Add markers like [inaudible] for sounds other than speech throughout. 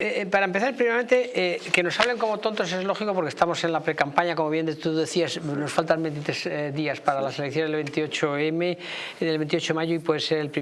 Eh, eh, para empezar, primeramente, eh, que nos hablen como tontos es lógico porque estamos en la pre-campaña, como bien tú decías, nos faltan 23 días para las elecciones del 28M, del 28 de mayo y puede ser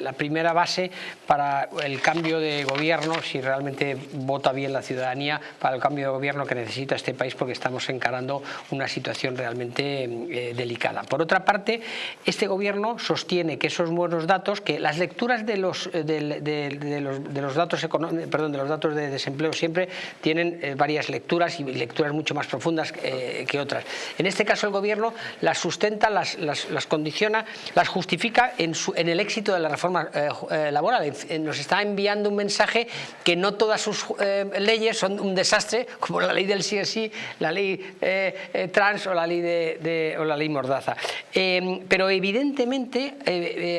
la primera base para el cambio de gobierno, si realmente vota bien la ciudadanía, para el cambio de gobierno que necesita este país porque estamos encarando una situación realmente delicada. Por otra parte, este gobierno sostiene que esos buenos datos, que las lecturas de los datos económicos perdón, de los datos de desempleo siempre tienen eh, varias lecturas y lecturas mucho más profundas eh, que otras. En este caso el gobierno las sustenta, las, las, condiciona, las justifica en, su, en, el éxito de la reforma eh, laboral. Nos está enviando un mensaje que no todas sus leyes son un desastre, [laughs] como la ley del sí sí, la ley trans o la ley, de, o la ley mordaza. pero evidentemente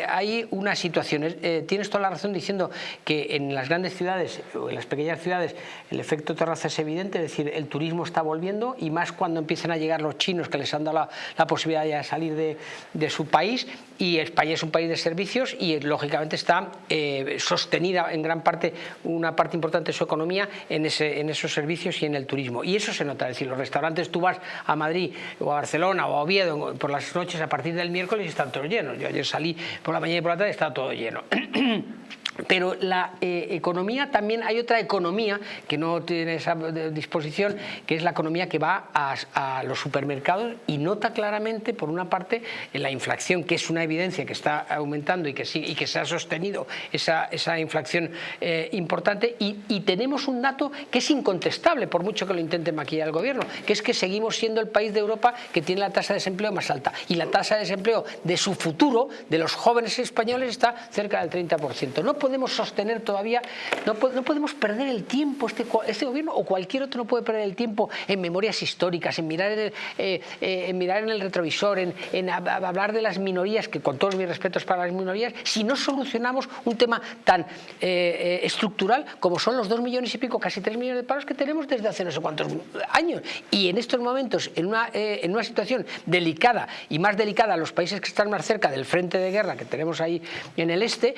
hay una situación, tienes toda la razón diciendo que en las grandes ciudades o en las pequeñas ciudades el efecto terraza es evidente, es decir, el turismo está volviendo y más cuando empiezan a llegar los chinos que les han dado la, posibilidad de salir de, su país y España es un país de servicios y lógicamente está eh, sostenida en gran parte, una parte importante de su economía en, esos servicios y en el turismo. Y eso se nota, es decir, los restaurantes, tú vas a Madrid o a Barcelona o a Oviedo por las noches a partir del miércoles están todos llenos. Yo ayer salí por la mañana y por la tarde y está todo lleno. [clears throat] Pero la eh, economía también hay otra economía que no tiene esa disposición, que es la economía que va a, los supermercados y nota claramente, por una parte, la inflación, que es una evidencia que está aumentando y que, sí, y que se ha sostenido esa, esa inflación eh, importante. Y, tenemos un dato que es incontestable, por mucho que lo intente maquillar el gobierno, que es que seguimos siendo el país de Europa que tiene la tasa de desempleo más alta. Y la tasa de desempleo de su futuro, de los jóvenes españoles, está cerca del 30%. No podemos sostener todavía, no, no podemos perder el tiempo, este, este, gobierno o cualquier otro no puede perder el tiempo en memorias históricas, en mirar en el, eh, eh, en mirar en el retrovisor, en, hablar de las minorías, que con todos mis respetos para las minorías, si no solucionamos un tema tan eh, estructural como son los dos millones y pico, casi tres millones de paros que tenemos desde hace no sé cuántos años. Y en estos momentos, en una, en una situación delicada y más delicada los países que están más cerca del frente de guerra que tenemos ahí en el este,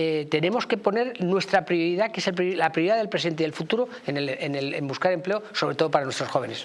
eh, tenemos que poner nuestra prioridad, que es la prioridad del presente y del futuro, en, en buscar empleo, sobre todo para nuestros jóvenes.